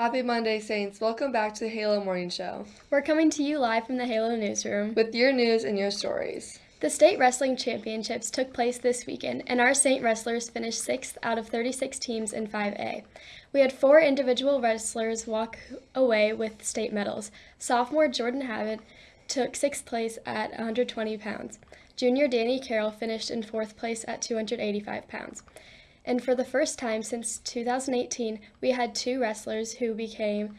Happy Monday, Saints. Welcome back to the Halo Morning Show We're coming to you live from the Halo Newsroom. with your news and your stories. The state wrestling championships took place this weekend, and our Saint wrestlers finished sixth out of 36 teams in 5A. We had four individual wrestlers walk away with state medals. Sophomore Jordan Havitt took sixth place at 120 pounds. Junior Danny Carroll finished in fourth place at 285 pounds. And for the first time since 2018, we had two wrestlers who became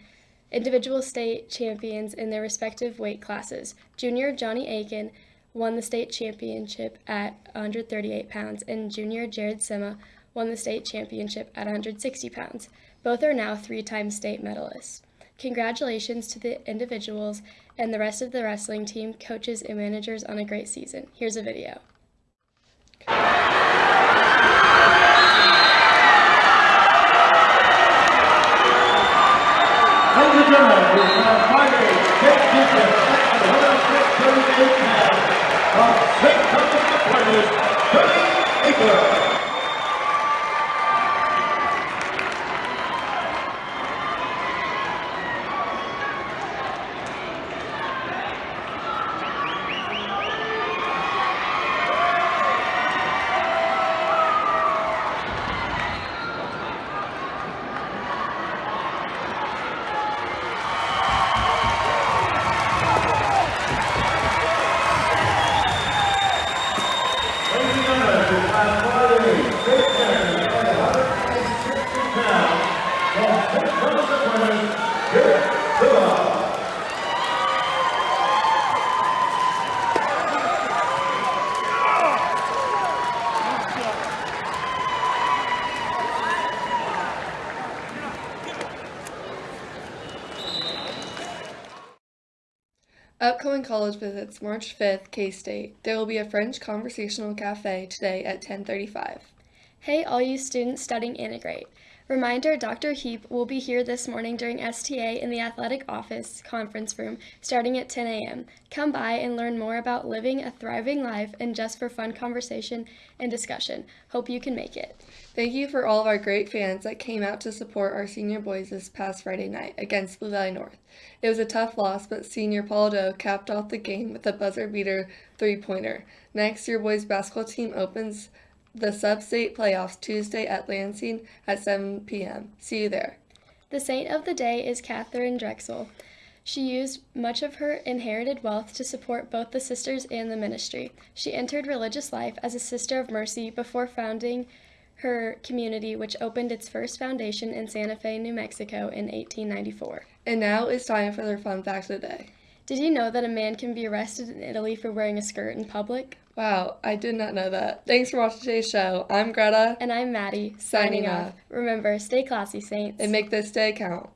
individual state champions in their respective weight classes. Junior Johnny Aiken won the state championship at 138 pounds, and junior Jared Sima won the state championship at 160 pounds. Both are now three time state medalists. Congratulations to the individuals and the rest of the wrestling team, coaches, and managers on a great season. Here's a video. Ladies and gentlemen, we have Friday, state champion, at 138 pounds, from St. Thomas Aquinas, Tony Aker. Ladies and gentlemen, we have Friday, state champion, at 160 pounds, from St. Thomas Aquinas, Jared Silla. Upcoming college visits March 5th, K-State. There will be a French conversational cafe today at 10:35. Hey, all you students studying Integrate. Reminder Dr. Heap will be here this morning during STA in the athletic office conference room starting at 10 a.m. Come by and learn more about living a thriving life and just for fun conversation and discussion. Hope you can make it. Thank you for all of our great fans that came out to support our senior boys this past Friday night against Blue Valley North. It was a tough loss, but senior Paul Doe capped off the game with a buzzer beater three-pointer. Next, your boys basketball team opens the sub-state playoffs Tuesday at Lansing at 7 p.m. See you there. The saint of the day is Catherine Drexel. She used much of her inherited wealth to support both the sisters and the ministry. She entered religious life as a sister of mercy before founding her community, which opened its first foundation in Santa Fe, New Mexico in 1894. And now it's time for their fun fact of the day. Did you know that a man can be arrested in Italy for wearing a skirt in public? Wow, I did not know that. Thanks for watching today's show. I'm Greta, And I'm Maddie, Signing signing off. off. Remember, stay classy, Saints. and make this day count.